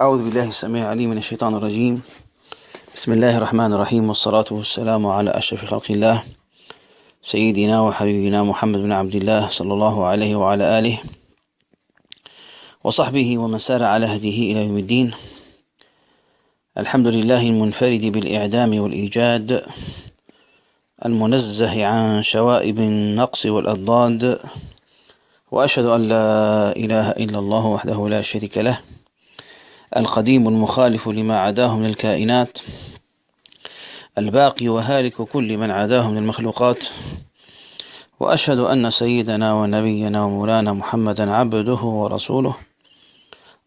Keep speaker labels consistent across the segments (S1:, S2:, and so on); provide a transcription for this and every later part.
S1: أعوذ بالله السميع العليم من الشيطان الرجيم بسم الله الرحمن الرحيم والصلاة والسلام على أشرف خلق الله سيدنا وحبيبنا محمد بن عبد الله صلى الله عليه وعلى آله وصحبه ومن سار على هديه إلى يوم الدين الحمد لله المنفرد بالإعدام والإيجاد المنزه عن شوائب النقص والأضداد وأشهد أن لا إله إلا الله وحده لا شريك له القديم المخالف لما عداه من الكائنات الباقي وهالك كل من عداه من المخلوقات وأشهد أن سيدنا ونبينا ومولانا محمدا عبده ورسوله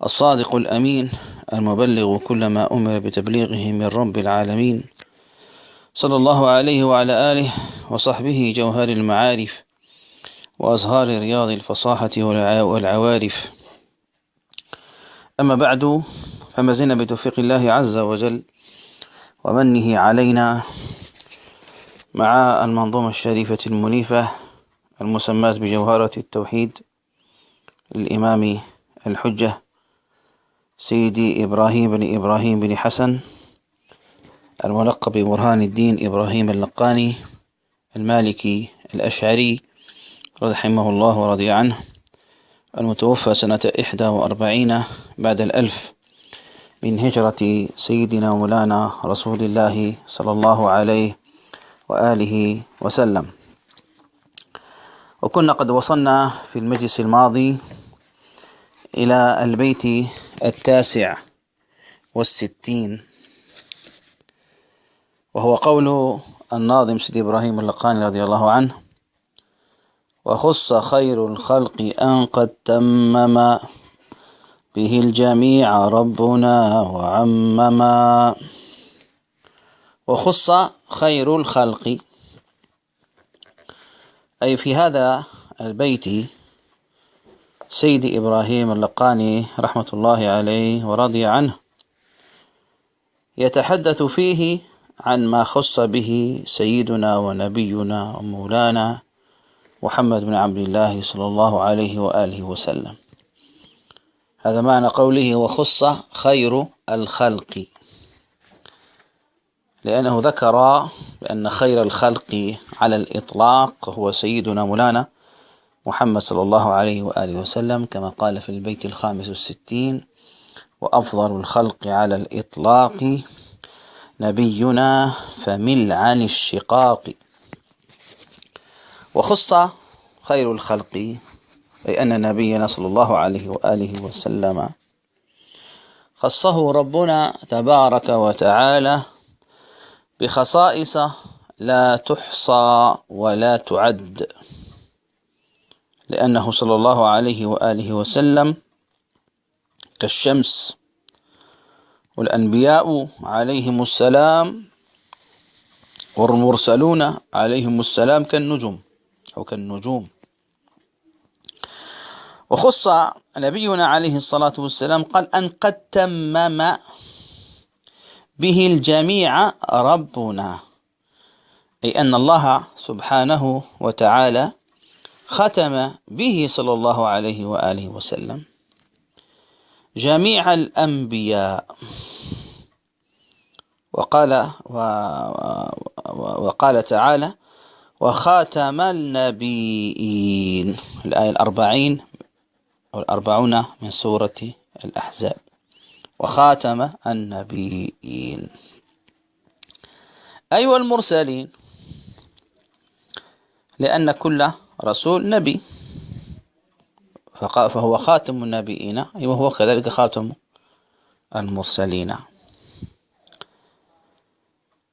S1: الصادق الأمين المبلغ كل ما أمر بتبليغه من رب العالمين صلى الله عليه وعلى آله وصحبه جوهر المعارف وأزهار رياض الفصاحة والعوارف أما بعد فما زلنا بتوفيق الله عز وجل ومنه علينا مع المنظومة الشريفة المنيفة المسماة بجوهرة التوحيد الإمام الحجة سيدي إبراهيم بن إبراهيم بن حسن الملقب برهان الدين إبراهيم اللقاني المالكي الأشعري رحمه الله ورضي عنه المتوفى سنة إحدى وأربعين بعد الألف من هجرة سيدنا مولانا رسول الله صلى الله عليه وآله وسلم وكنا قد وصلنا في المجلس الماضي إلى البيت التاسع والستين وهو قول الناظم سيدي إبراهيم اللقاني رضي الله عنه وخص خير الخلق أن قد تمما به الجميع ربنا وعمما وخص خير الخلق أي في هذا البيت سيدي إبراهيم اللقاني رحمة الله عليه ورضي عنه يتحدث فيه عن ما خص به سيدنا ونبينا ومولانا محمد بن عبد الله صلى الله عليه وآله وسلم هذا معنى قوله وخص خير الخلق لأنه ذكر بأن خير الخلق على الإطلاق هو سيدنا مولانا محمد صلى الله عليه وآله وسلم كما قال في البيت الخامس والستين وأفضل الخلق على الإطلاق نبينا فمل عن الشقاق وخص خير الخلق أي أن نبينا صلى الله عليه وآله وسلم خصه ربنا تبارك وتعالى بخصائص لا تحصى ولا تعد لأنه صلى الله عليه وآله وسلم كالشمس والأنبياء عليهم السلام والمرسلون عليهم السلام كالنجوم وكالنجوم وخص نبينا عليه الصلاة والسلام قال أن قد تمم به الجميع ربنا أي أن الله سبحانه وتعالى ختم به صلى الله عليه وآله وسلم جميع الأنبياء وقال و... و... وقال تعالى وخاتم النبيين الآية الأربعين أو الأربعون من سورة الأحزاب وخاتم النبيين أيها المرسلين لأن كل رسول نبي فهو خاتم النبيين وهو كذلك خاتم المرسلين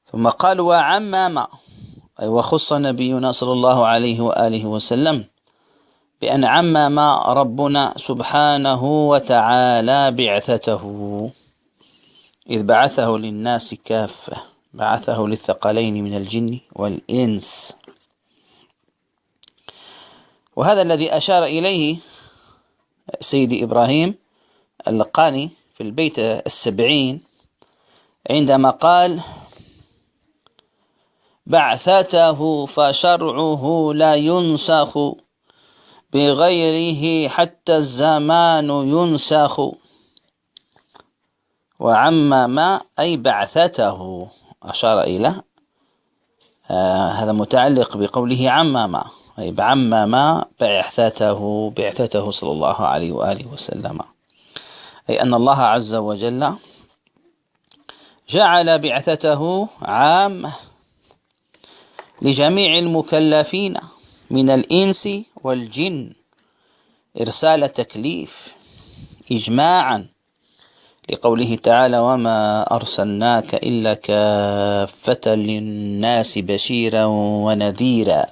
S1: ثم قال وعمم وخص نبينا صلى الله عليه وآله وسلم بأن عم ما ربنا سبحانه وتعالى بعثته إذ بعثه للناس كافة بعثه للثقلين من الجن والإنس وهذا الذي أشار إليه سيدي إبراهيم اللقاني في البيت السبعين عندما قال بعثته فشرعه لا ينسخ بغيره حتى الزمان ينسخ وعما ما أي بعثته أشار إلى آه هذا متعلق بقوله عما ما أي عما ما بعثته بعثته صلى الله عليه وآله وسلم أي أن الله عز وجل جعل بعثته عامه لجميع المكلفين من الإنس والجن إرسال تكليف إجماعا لقوله تعالى وما أرسلناك إلا كافة للناس بشيرا ونذيرا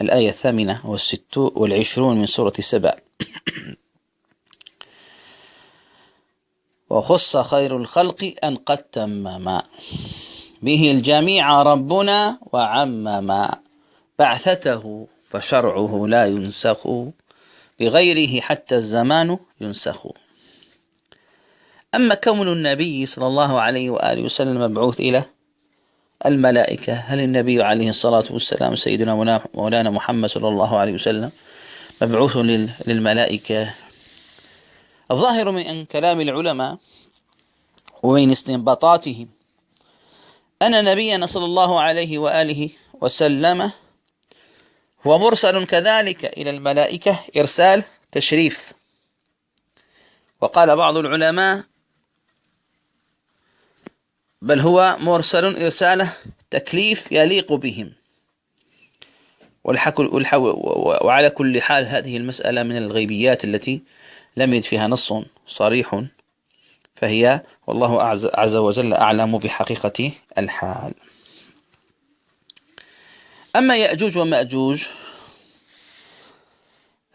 S1: الآية الثامنة والعشرون من سورة سبع وخص خير الخلق أن قد تمما به الجميع ربنا وعمما بعثته فشرعه لا ينسخ بغيره حتى الزمان ينسخ أما كون النبي صلى الله عليه وآله وسلم مبعوث إلى الملائكة هل النبي عليه الصلاة والسلام سيدنا مولانا محمد صلى الله عليه وسلم مبعوث للملائكة الظاهر من كلام العلماء ومن استنباطاتهم أن نبينا صلى الله عليه وآله وسلم هو مرسل كذلك إلى الملائكة إرسال تشريف وقال بعض العلماء بل هو مرسل إرسال تكليف يليق بهم وعلى كل حال هذه المسألة من الغيبيات التي لم يجد فيها نص صريح فهي والله عز وجل أعلم بحقيقة الحال أما يأجوج ومأجوج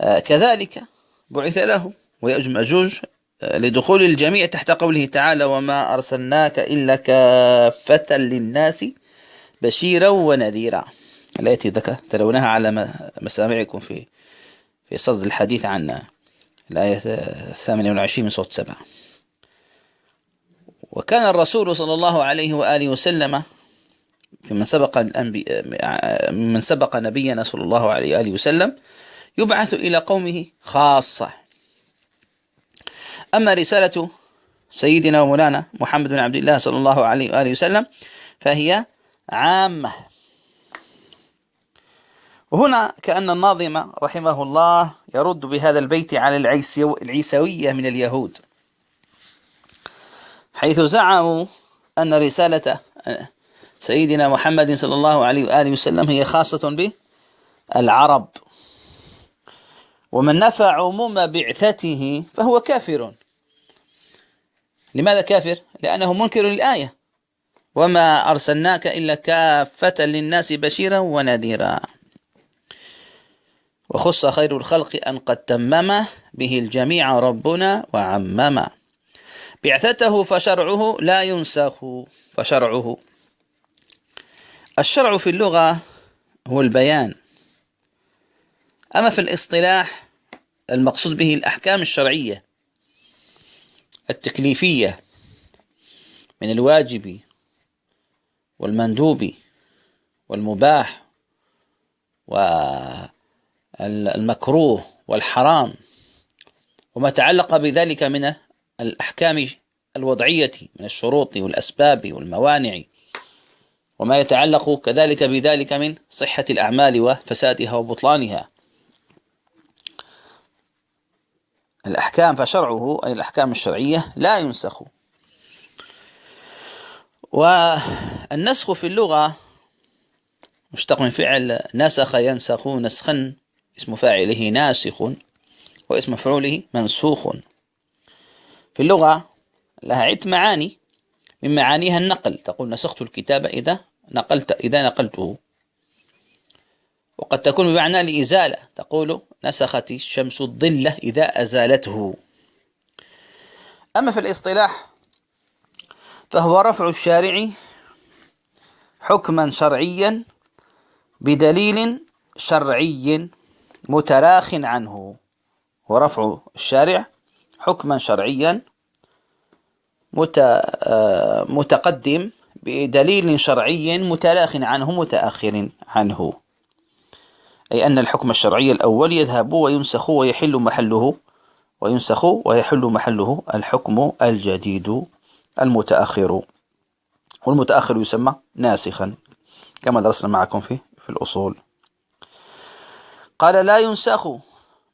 S1: آه، كذلك بعث لهم ويأجوج مأجوج آه، لدخول الجميع تحت قوله تعالى وما أرسلناك إلا كافة للناس بشيرا ونذيرا التي ترونها على مسامعكم في في صدد الحديث عن الآية 28 من صوت سبعة وكان الرسول صلى الله عليه وآله وسلم في من سبق الأنبي... من سبق نبينا صلى الله عليه وآله وسلم يبعث إلى قومه خاصة أما رسالة سيدنا ومولانا محمد بن عبد الله صلى الله عليه وآله وسلم فهي عامة وهنا كأن الناظم رحمه الله يرد بهذا البيت على العيسوية من اليهود حيث زعموا أن رسالة سيدنا محمد صلى الله عليه وآله وسلم هي خاصة بالعرب ومن نفى عموم بعثته فهو كافر لماذا كافر؟ لأنه منكر للآية وما أرسلناك إلا كافة للناس بشيرا ونذيرا وخص خير الخلق أن قد تمم به الجميع ربنا وعممه بعثته فشرعه لا ينسخ فشرعه الشرع في اللغة هو البيان أما في الاصطلاح المقصود به الأحكام الشرعية التكليفية من الواجب والمندوب والمباح والمكروه والحرام وما تعلق بذلك من الأحكام الوضعية من الشروط والأسباب والموانع وما يتعلق كذلك بذلك من صحة الأعمال وفسادها وبطلانها الأحكام فشرعه أي الأحكام الشرعية لا ينسخ والنسخ في اللغة مشتق من فعل نسخ ينسخ نسخا اسم فاعله ناسخ واسم مفعوله منسوخ في اللغة لها عدة معاني من معانيها النقل تقول نسخت الكتاب إذا نقلت إذا نقلته وقد تكون بمعنى الإزالة تقول نسخت الشمس الظلة إذا أزالته أما في الاصطلاح فهو رفع الشارع حكما شرعيا بدليل شرعي متراخ عنه ورفع الشارع حكما شرعيا آه، متقدم بدليل شرعي متلاخ عنه متأخر عنه أي أن الحكم الشرعي الأول يذهب وينسخ ويحل محله وينسخ ويحل محله الحكم الجديد المتأخر والمتأخر يسمى ناسخا كما درسنا معكم في في الأصول قال لا ينسخ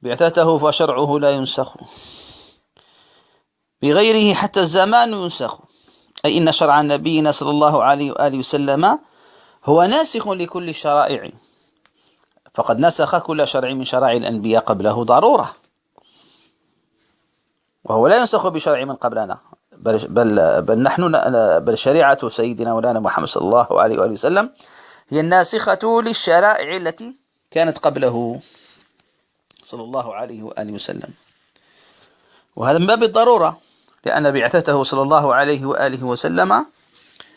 S1: بعثته فشرعه لا ينسخ بغيره حتى الزمان ينسخ أي إن شرع نبينا صلى الله عليه وآله وسلم هو ناسخ لكل الشرائع فقد نسخ كل شرع من شرائع الأنبياء قبله ضرورة وهو لا ينسخ بشرع من قبلنا بل بل بل نحن بل شريعة سيدنا مولانا محمد صلى الله عليه وآله وسلم هي الناسخة للشرائع التي كانت قبله صلى الله عليه وآله وسلم وهذا من باب الضرورة لأن بعثته صلى الله عليه وآله وسلم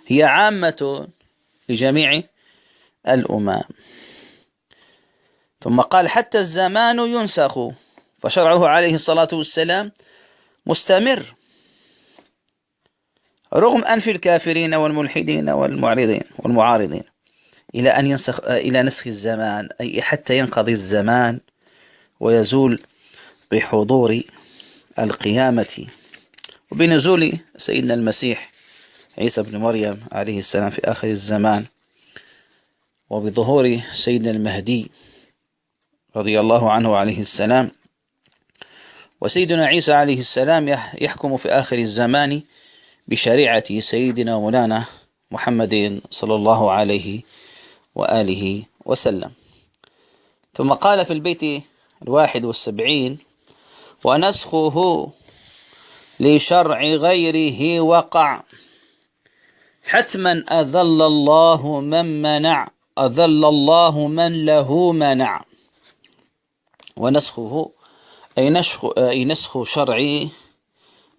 S1: هي عامة لجميع الأمم ثم قال حتى الزمان ينسخ فشرعه عليه الصلاة والسلام مستمر رغم أنف الكافرين والملحدين والمعرضين والمعارضين إلى أن ينسخ إلى نسخ الزمان أي حتى ينقضي الزمان ويزول بحضور القيامة وبنزول سيدنا المسيح عيسى بن مريم عليه السلام في آخر الزمان وبظهور سيدنا المهدي رضي الله عنه عليه السلام وسيدنا عيسى عليه السلام يحكم في آخر الزمان بشريعة سيدنا مولانا محمد صلى الله عليه وآله وسلم ثم قال في البيت الواحد والسبعين ونسخه لشرع غيره وقع حتما أذل الله من منع أذل الله من له منع ونسخه أي نسخ, أي نسخ شرعي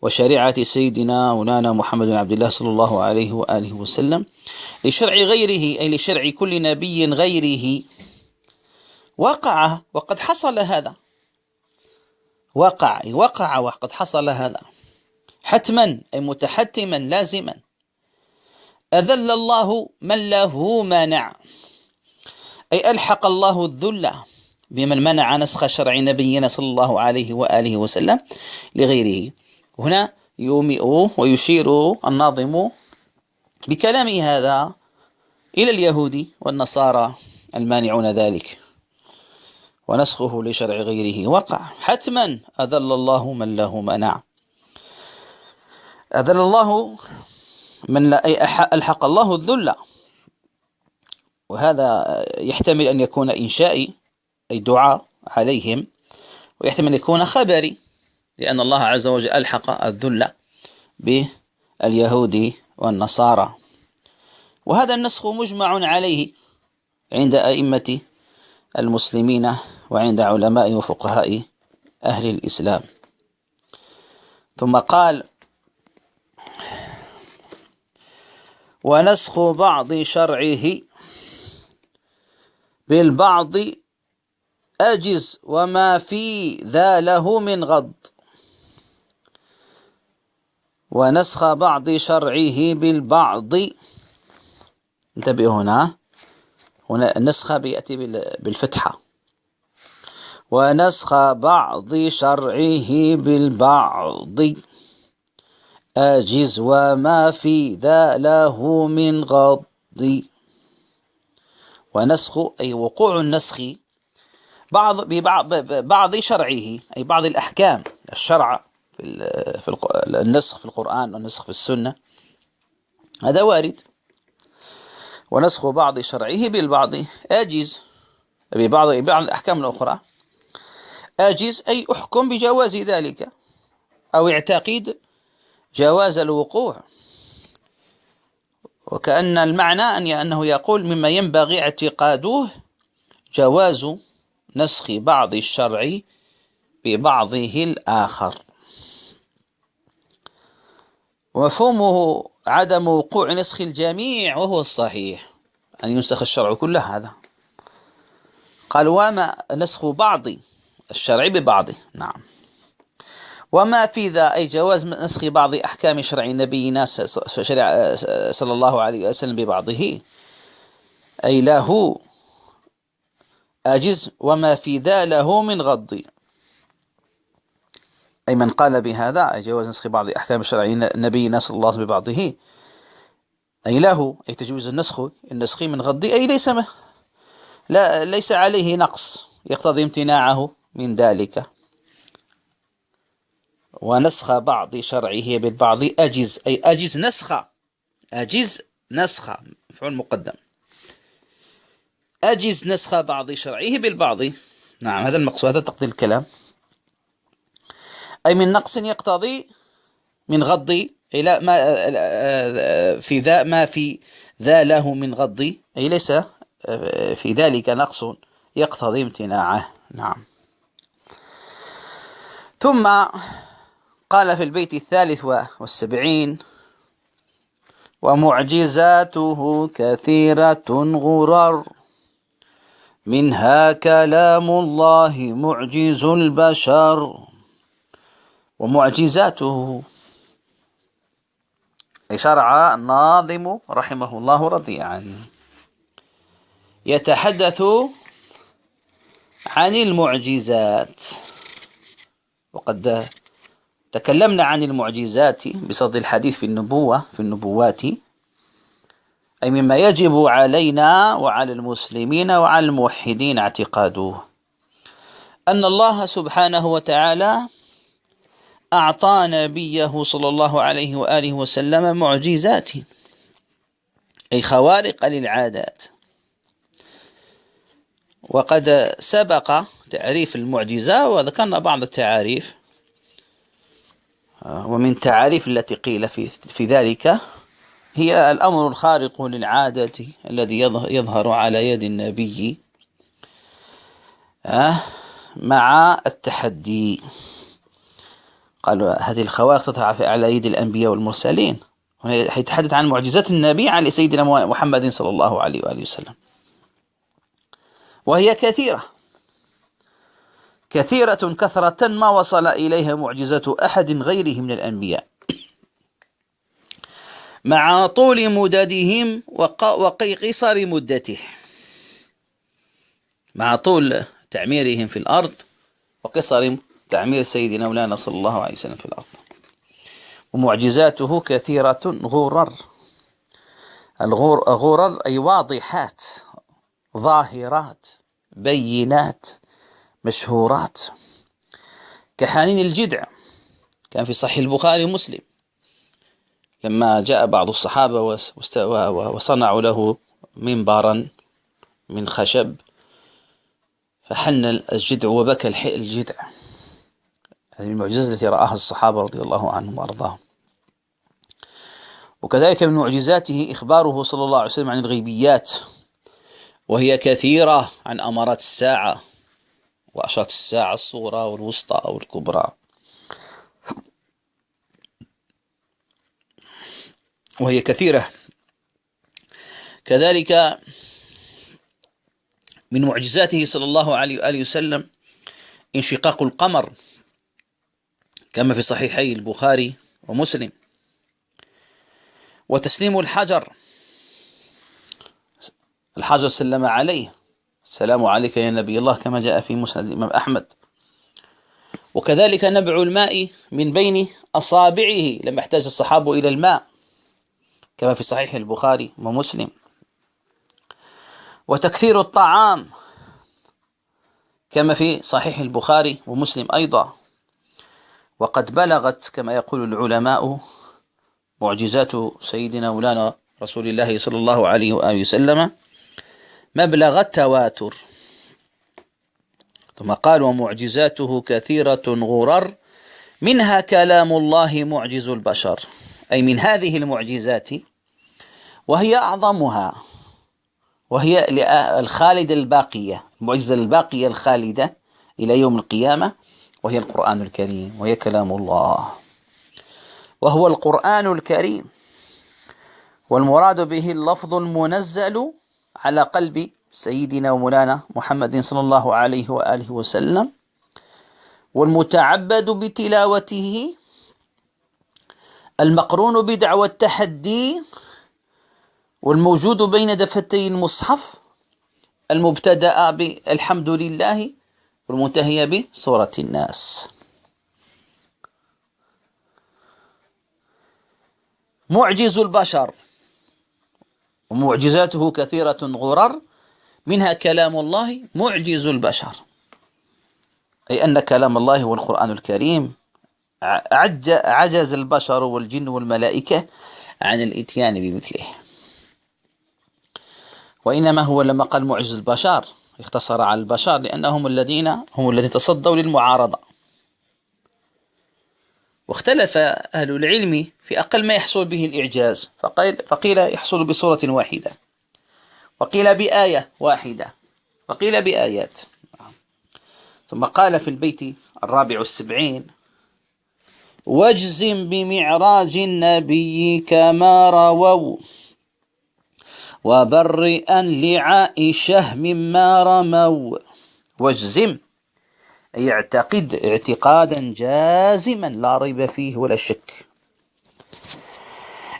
S1: وشريعة سيدنا مولانا محمد بن عبد الله صلى الله عليه وآله وسلم لشرع غيره أي لشرع كل نبي غيره وقع وقد حصل هذا وقع وقع وقد حصل هذا حتما أي متحتما لازما أذل الله من له مانع أي ألحق الله الذل بمن منع نسخ شرع نبينا صلى الله عليه وآله وسلم لغيره هنا يومئ ويشير الناظم بكلامه هذا إلى اليهود والنصارى المانعون ذلك ونسخه لشرع غيره وقع حتما أذل الله من له منع أذل الله من لا أي ألحق الله الذل وهذا يحتمل أن يكون إنشائي أي دعاء عليهم ويحتمل أن يكون خبري لأن الله عز وجل ألحق الذل باليهود والنصارى وهذا النسخ مجمع عليه عند أئمة المسلمين وعند علماء وفقهاء أهل الإسلام ثم قال ونسخ بعض شرعه بالبعض أجز وما في ذا له من غض ونسخ بعض شرعه بالبعض انتبه هنا هنا النسخ بيأتي بالفتحة ونسخ بعض شرعه بالبعض أجز وما في ذا له من غض ونسخ أي وقوع النسخ بعض ببعض شرعه أي بعض الأحكام الشرع في في النسخ في القرآن والنسخ في السنة هذا وارد ونسخ بعض شرعه بالبعض أجز ببعض بعض الأحكام الأخرى أجز أي أحكم بجواز ذلك أو اعتقد جواز الوقوع وكأن المعنى أن أنه يقول مما ينبغي اعتقادوه جواز نسخ بعض الشرع ببعضه الآخر ومفهومه عدم وقوع نسخ الجميع وهو الصحيح أن ينسخ الشرع كله هذا قال وما نسخ بعض الشرع ببعضه نعم وما في ذا أي جواز من نسخ بعض أحكام شرع نبينا صلى الله عليه وسلم ببعضه أي له أجز وما في ذا له من غض أي من قال بهذا أي جواز نسخ بعض أحكام شرع نبينا صلى الله عليه وسلم ببعضه أي له أي تجوز النسخ النسخ من غض أي ليس ما لا ليس عليه نقص يقتضي امتناعه من ذلك ونسخ بعض شرعه بالبعض أجز أي أجز نسخة أجز نسخة مفعول مقدم أجز نسخ بعض شرعه بالبعض نعم هذا المقصود هذا تقضي الكلام أي من نقص يقتضي من غض أي لا ما آه، آه، آه، في ذا ما في ذا له من غض أي ليس في ذلك نقص يقتضي امتناعه نعم ثم قال في البيت الثالث والسبعين ومعجزاته كثيرة غرر منها كلام الله معجز البشر ومعجزاته شرع الناظم رحمه الله رضيعا يتحدث عن المعجزات وقد تكلمنا عن المعجزات بصدد الحديث في النبوة في النبوات أي مما يجب علينا وعلى المسلمين وعلى الموحدين اعتقاده أن الله سبحانه وتعالى أعطى نبيه صلى الله عليه وآله وسلم معجزات أي خوارق للعادات وقد سبق تعريف المعجزة وذكرنا بعض التعاريف ومن تعاريف التي قيل في, في ذلك هي الأمر الخارق للعادة الذي يظهر على يد النبي آه، مع التحدي قالوا هذه الخوارق تظهر على يد الأنبياء والمرسلين يتحدث عن معجزات النبي عن سيدنا محمد صلى الله عليه وآله وسلم وهي كثيرة كثيرة كثرة ما وصل إليها معجزة أحد غيره من الأنبياء مع طول مددهم وقصر مدته مع طول تعميرهم في الأرض وقصر تعمير سيدنا مولانا صلى الله عليه وسلم في الأرض ومعجزاته كثيرة غرر الغرر أي واضحات ظاهرات بينات مشهورات كحنين الجذع كان في صحيح البخاري ومسلم لما جاء بعض الصحابة وصنعوا له منبرا من خشب فحن الجذع وبكى الجذع هذه المعجزة التي رآها الصحابة رضي الله عنهم وأرضاهم وكذلك من معجزاته إخباره صلى الله عليه وسلم عن الغيبيات وهي كثيرة عن أمارات الساعة وأشارة الساعة الصغرى والوسطى أو الكبرى وهي كثيرة كذلك من معجزاته صلى الله عليه وآله وسلم انشقاق القمر كما في صحيحي البخاري ومسلم وتسليم الحجر الحجر سلم عليه سلام عليك يا نبي الله كما جاء في مسند الإمام أحمد وكذلك نبع الماء من بين أصابعه لما احتاج الصحابة إلى الماء كما في صحيح البخاري ومسلم وتكثير الطعام كما في صحيح البخاري ومسلم أيضا وقد بلغت كما يقول العلماء معجزات سيدنا مولانا رسول الله صلى الله عليه وآله وسلم مبلغ التواتر ثم قال ومعجزاته كثيرة غرر منها كلام الله معجز البشر أي من هذه المعجزات وهي أعظمها وهي الخالدة الباقية المعجزة الباقية الخالدة إلى يوم القيامة وهي القرآن الكريم وهي كلام الله وهو القرآن الكريم والمراد به اللفظ المنزل على قلب سيدنا ومولانا محمد صلى الله عليه وآله وسلم والمتعبد بتلاوته المقرون بدعوى التحدي والموجود بين دفتي المصحف المبتدأ بالحمد لله والمنتهي بصورة الناس معجز البشر ومعجزاته كثيرة غرر منها كلام الله معجز البشر أي أن كلام الله هو القرآن الكريم عجز البشر والجن والملائكة عن الإتيان بمثله وإنما هو لما قال معجز البشر اختصر على البشر لأنهم الذين هم الذين تصدوا للمعارضة واختلف أهل العلم في أقل ما يحصل به الإعجاز فقيل, فقيل يحصل بصورة واحدة وقيل بآية واحدة وقيل بآيات نعم. ثم قال في البيت الرابع السبعين واجزم بمعراج النبي كما رووا وبرئا لعائشة مما رموا واجزم أي اعتقد اعتقادا جازما لا ريب فيه ولا شك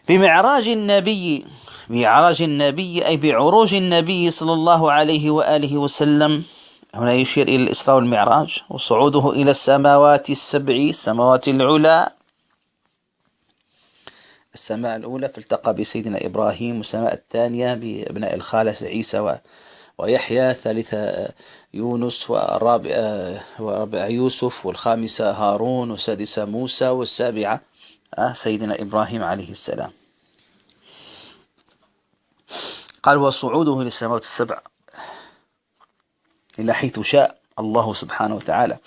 S1: بمعراج النبي بعرج النبي أي بعروج النبي صلى الله عليه وآله وسلم هنا يشير إلى الإسراء والمعراج وصعوده إلى السماوات السبع السماوات العلى السماء الأولى فالتقى بسيدنا إبراهيم والسماء الثانية بأبناء الخالة عيسى ويحيى ثالثة يونس والرابعة يوسف والخامسة هارون والسادسة موسى والسابعة سيدنا إبراهيم عليه السلام قال وصعوده إلى السماوات السبع إلى حيث شاء الله سبحانه وتعالى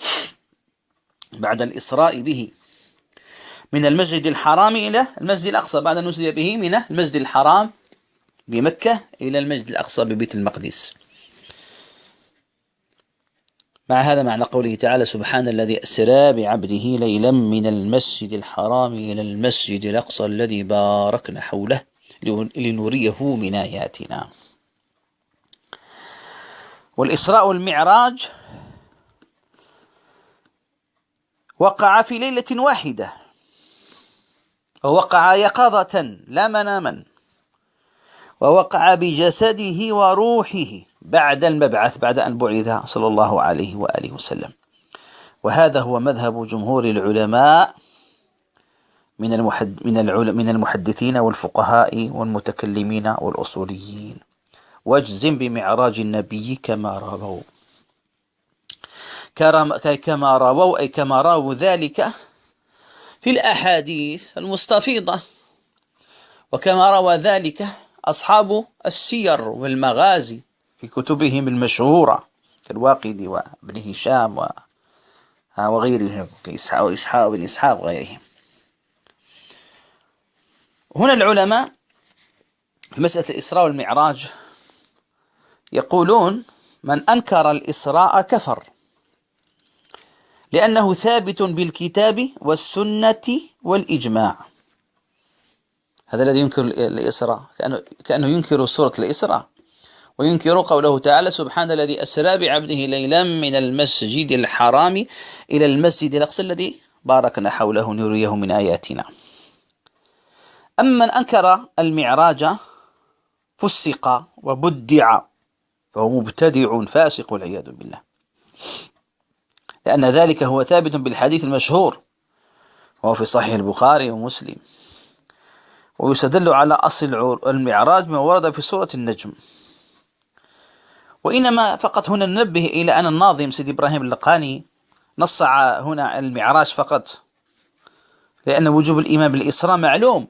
S1: بعد الإسراء به من المسجد الحرام إلى المسجد الأقصى بعد أن نزل به من المسجد الحرام بمكة إلى المسجد الأقصى ببيت المقدس مع هذا معنى قوله تعالى سبحان الذي أسرى بعبده ليلا من المسجد الحرام إلى المسجد الأقصى الذي باركنا حوله لنريه من آياتنا والإسراء والمعراج وقع في ليلة واحدة ووقع يقظة لا مناما ووقع بجسده وروحه بعد المبعث بعد أن بعث صلى الله عليه وآله وسلم وهذا هو مذهب جمهور العلماء من المحد من من المحدثين والفقهاء والمتكلمين والأصوليين واجزم بمعراج النبي كما رووا كما رووا أي كما رووا ذلك في الأحاديث المستفيضة وكما روى ذلك أصحاب السير والمغازي في كتبهم المشهورة كالواقدي وابن هشام وغيرهم كإسحاق وإسحاق بن إسحاق وغيرهم هنا العلماء في مسألة الإسراء والمعراج يقولون من أنكر الإسراء كفر لأنه ثابت بالكتاب والسنة والإجماع هذا الذي ينكر الإسراء كأنه ينكر سورة الإسراء وينكر قوله تعالى سبحان الذي أسرى بعبده ليلا من المسجد الحرام إلى المسجد الأقصى الذي باركنا حوله نريه من آياتنا أما من أنكر المعراج فسق وبدع فهو مبتدع فاسق والعياذ بالله لأن ذلك هو ثابت بالحديث المشهور وهو في صحيح البخاري ومسلم ويستدل على أصل المعراج ما ورد في سورة النجم وإنما فقط هنا ننبه إلى أن الناظم سيدي إبراهيم اللقاني نص هنا المعراج فقط لأن وجوب الإيمان بالإسراء معلوم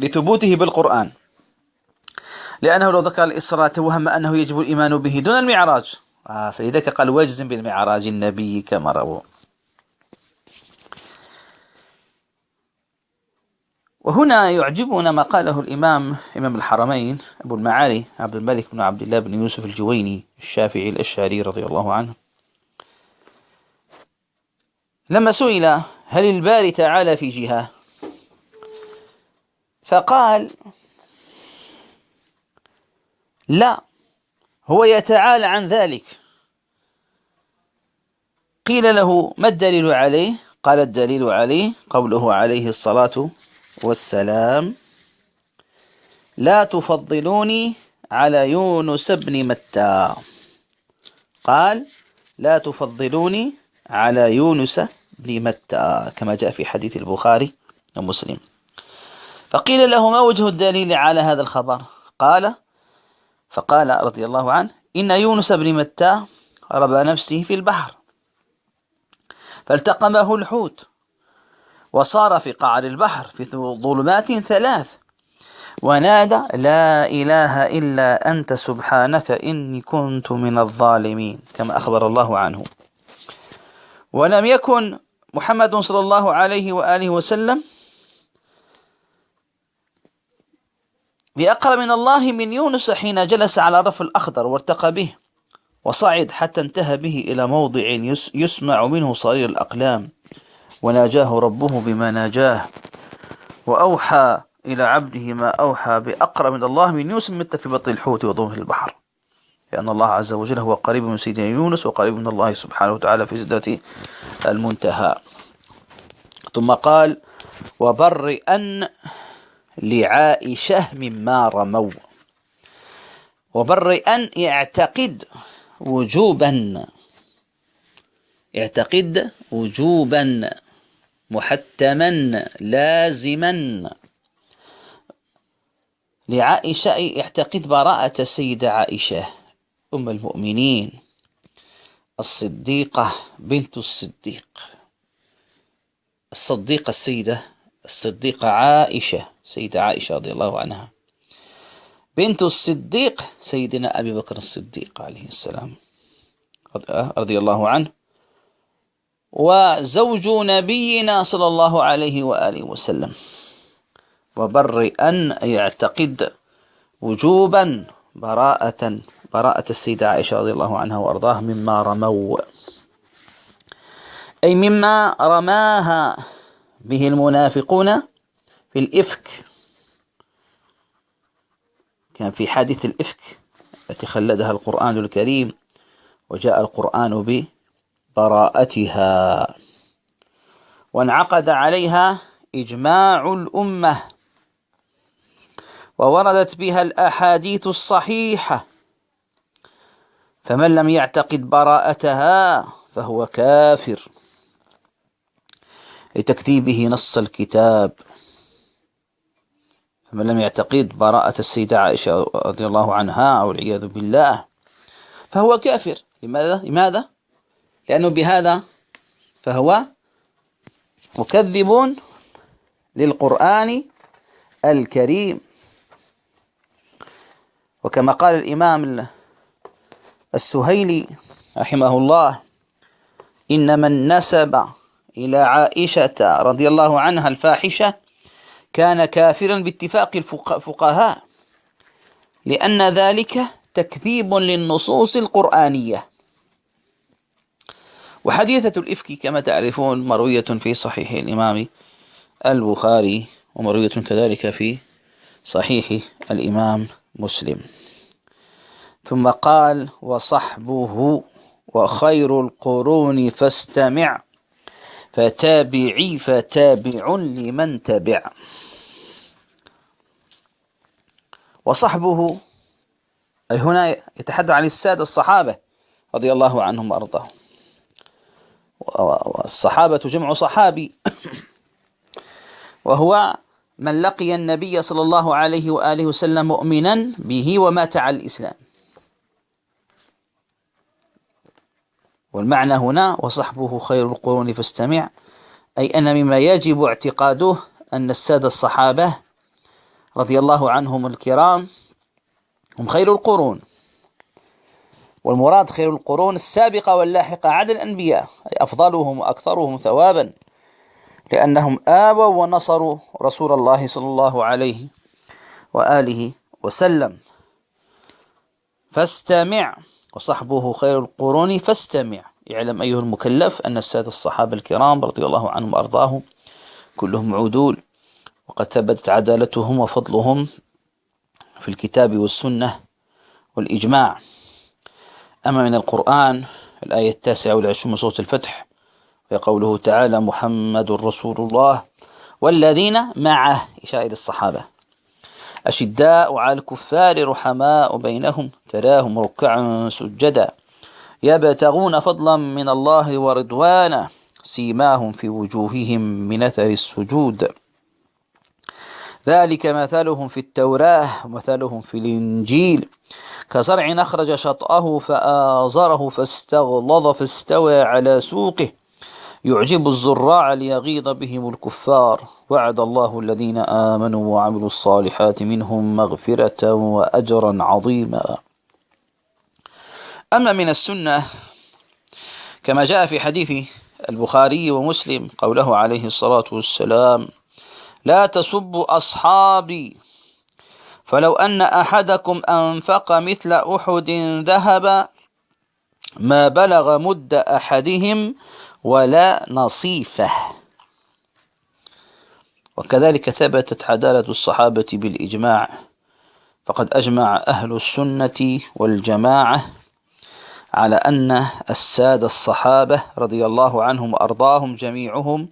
S1: لثبوته بالقرآن لأنه لو ذكر الإسراء توهم أنه يجب الإيمان به دون المعراج آه فلذلك قال واجزم بالمعراج النبي كما رواه وهنا يعجبنا ما قاله الإمام إمام الحرمين أبو المعالي عبد الملك بن عبد الله بن يوسف الجويني الشافعي الأشعري رضي الله عنه لما سئل هل الباري تعالى في جهة فقال لا هو يتعالى عن ذلك قيل له ما الدليل عليه قال الدليل عليه قوله عليه الصلاة والسلام لا تفضلوني على يونس بن متى قال لا تفضلوني على يونس بن متى كما جاء في حديث البخاري ومسلم فقيل له ما وجه الدليل على هذا الخبر قال فقال رضي الله عنه إن يونس بن متى ربى نفسه في البحر فالتقمه الحوت وصار في قعر البحر في ظلمات ثلاث ونادى لا إله إلا أنت سبحانك إني كنت من الظالمين كما أخبر الله عنه ولم يكن محمد صلى الله عليه وآله وسلم بأقرب من الله من يونس حين جلس على الرف الأخضر وارتقى به وصعد حتى انتهى به إلى موضع يسمع منه صرير الأقلام وناجاه ربه بما ناجاه وأوحى إلى عبده ما أوحى بأقرب من الله من يوسف مت في بطن الحوت وضمه البحر لأن الله عز وجل هو قريب من سيدنا يونس وقريب من الله سبحانه وتعالى في سدرة المنتهى ثم قال وبرئا لعائشة مما رموا وبرئا يعتقد وجوبا يعتقد وجوبا محتما لازما لعائشة اعتقد براءة السيدة عائشة أم المؤمنين الصديقة بنت الصديق الصديقة السيدة الصديقة عائشة سيدة عائشة رضي الله عنها بنت الصديق سيدنا أبي بكر الصديق عليه السلام آه، رضي الله عنه وزوج نبينا صلى الله عليه وآله وسلم وبر أن يعتقد وجوبا براءة براءة السيدة عائشة رضي الله عنها وأرضاها مما رموا أي مما رماها به المنافقون في الإفك كان في حادث الإفك التي خلدها القرآن الكريم وجاء القرآن به براءتها وانعقد عليها إجماع الأمة ووردت بها الأحاديث الصحيحة فمن لم يعتقد براءتها فهو كافر لتكذيبه نص الكتاب فمن لم يعتقد براءة السيدة عائشة رضي الله عنها والعياذ بالله فهو كافر لماذا؟ لماذا؟ لأنه بهذا فهو مكذب للقرآن الكريم وكما قال الإمام السهيلي رحمه الله إن من نسب إلى عائشة رضي الله عنها الفاحشة كان كافرا باتفاق الفقهاء لأن ذلك تكذيب للنصوص القرآنية وحديثة الإفك كما تعرفون مروية في صحيح الإمام البخاري ومروية كذلك في صحيح الإمام مسلم ثم قال وصحبه وخير القرون فاستمع فتابعي فتابع لمن تبع وصحبه أي هنا يتحدث عن السادة الصحابة رضي الله عنهم وأرضاهم والصحابة جمع صحابي وهو من لقي النبي صلى الله عليه وآله وسلم مؤمنا به ومات على الإسلام والمعنى هنا وصحبه خير القرون فاستمع أي أن مما يجب اعتقاده أن السادة الصحابة رضي الله عنهم الكرام هم خير القرون والمراد خير القرون السابقة واللاحقة عدد الأنبياء أي أفضلهم وأكثرهم ثوابا لأنهم آووا ونصروا رسول الله صلى الله عليه وآله وسلم فاستمع وصحبه خير القرون فاستمع يعلم أيها المكلف أن السادة الصحابة الكرام رضي الله عنهم وأرضاهم كلهم عدول وقد ثبتت عدالتهم وفضلهم في الكتاب والسنة والإجماع أما من القرآن الآية التاسعة والعشرون من سورة الفتح وقوله تعالى محمد رسول الله والذين معه إشارة إلى الصحابة أشداء على الكفار رحماء بينهم تراهم ركعا سجدا يبتغون فضلا من الله ورضوانا سيماهم في وجوههم من أثر السجود ذلك مثلهم في التوراة ومثلهم في الإنجيل كزرع أخرج شطأه فآزره فاستغلظ فاستوى على سوقه يعجب الزراع ليغيظ بهم الكفار وعد الله الذين آمنوا وعملوا الصالحات منهم مغفرة وأجرا عظيما أما من السنة كما جاء في حديث البخاري ومسلم قوله عليه الصلاة والسلام لا تسبوا أصحابي فلو أن أحدكم أنفق مثل أحد ذهبا ما بلغ مد أحدهم ولا نصيفه وكذلك ثبتت عدالة الصحابة بالإجماع فقد أجمع أهل السنة والجماعة على أن السادة الصحابة رضي الله عنهم وأرضاهم جميعهم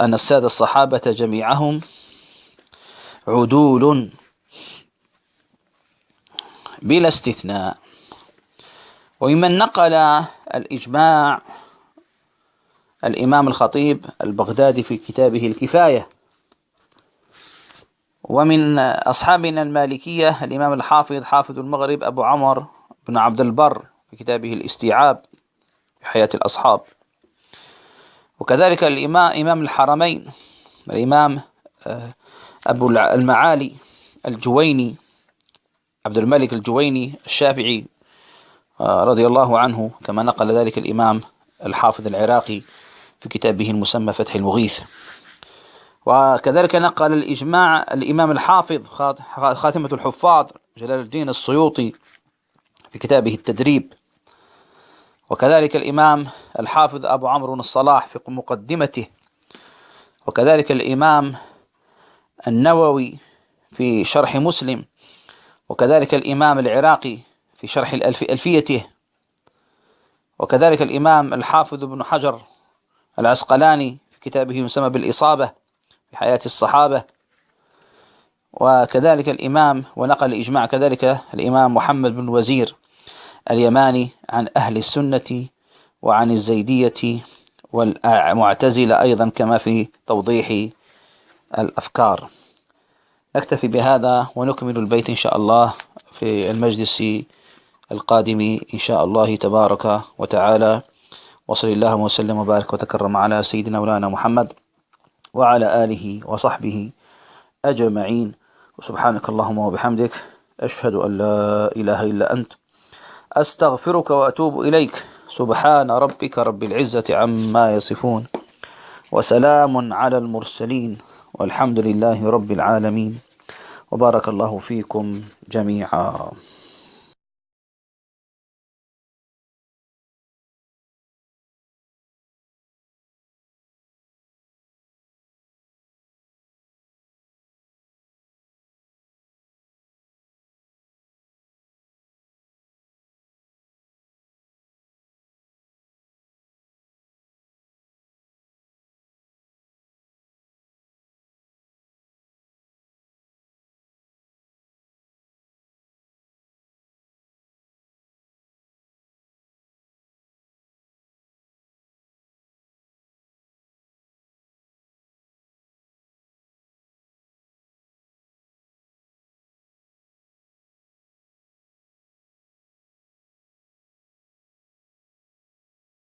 S1: أن السادة الصحابة جميعهم عدول بلا استثناء وممن نقل الإجماع الإمام الخطيب البغدادي في كتابه الكفاية ومن أصحابنا المالكية الإمام الحافظ حافظ المغرب أبو عمر بن عبد البر في كتابه الاستيعاب في حياة الأصحاب وكذلك الإمام إمام الحرمين الإمام آه، أبو المعالي الجويني عبد الملك الجويني الشافعي آه، رضي الله عنه كما نقل ذلك الإمام الحافظ العراقي في كتابه المسمى فتح المغيث وكذلك نقل الإجماع الإمام الحافظ خاتمة الحفاظ جلال الدين السيوطي في كتابه التدريب وكذلك الإمام الحافظ أبو عمرو الصلاح في مقدمته وكذلك الإمام النووي في شرح مسلم وكذلك الإمام العراقي في شرح ألفيته وكذلك الإمام الحافظ بن حجر العسقلاني في كتابه يسمى بالإصابة في حياة الصحابة وكذلك الإمام ونقل إجماع كذلك الإمام محمد بن وزير اليماني عن أهل السنة وعن الزيدية والمعتزلة أيضا كما في توضيح الأفكار أكتفي بهذا ونكمل البيت إن شاء الله في المجلس القادم إن شاء الله تبارك وتعالى وصل اللهم وسلم وبارك وتكرم على سيدنا مولانا محمد وعلى آله وصحبه أجمعين وسبحانك اللهم وبحمدك أشهد أن لا إله إلا أنت أستغفرك وأتوب إليك سبحان ربك رب العزة عما يصفون وسلام على المرسلين والحمد لله رب العالمين وبارك الله فيكم جميعا